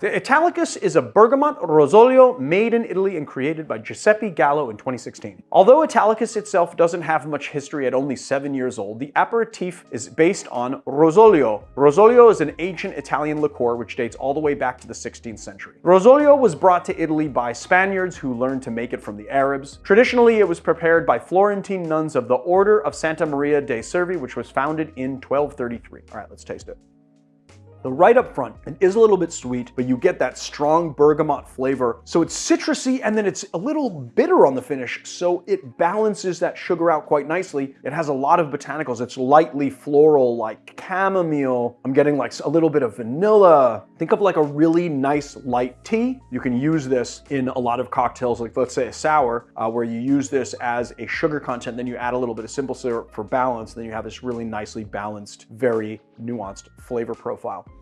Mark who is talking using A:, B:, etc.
A: The Italicus is a bergamot rosolio made in Italy and created by Giuseppe Gallo in 2016. Although Italicus itself doesn't have much history at only seven years old, the aperitif is based on rosolio. Rosolio is an ancient Italian liqueur which dates all the way back to the 16th century. Rosolio was brought to Italy by Spaniards who learned to make it from the Arabs. Traditionally, it was prepared by Florentine nuns of the Order of Santa Maria dei Servi, which was founded in 1233. All right, let's taste it. The right up front, it is a little bit sweet, but you get that strong bergamot flavor. So it's citrusy and then it's a little bitter on the finish, so it balances that sugar out quite nicely. It has a lot of botanicals. It's lightly floral, like chamomile. I'm getting like a little bit of vanilla. Think of like a really nice light tea. You can use this in a lot of cocktails, like let's say a sour, uh, where you use this as a sugar content, then you add a little bit of simple syrup for balance, then you have this really nicely balanced, very nuanced flavor profile.